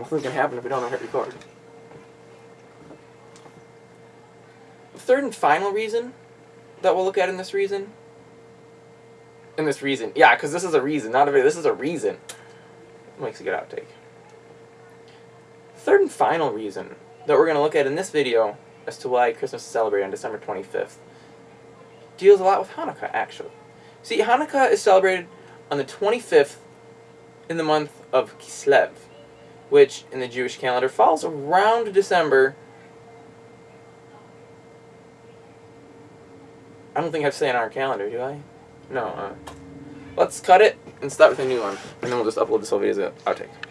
Nothing's gonna happen if we don't hit record. The third and final reason that we'll look at in this reason. In this reason, yeah, because this is a reason, not a video. This is a reason. Makes a good outtake. Third and final reason that we're gonna look at in this video as to why Christmas is celebrated on December 25th deals a lot with Hanukkah, actually. See, Hanukkah is celebrated on the 25th in the month of Kislev, which in the Jewish calendar falls around December. I don't think I have to say on our calendar, do I? No. Uh, let's cut it and start with a new one, and then we'll just upload this whole video as an outtake.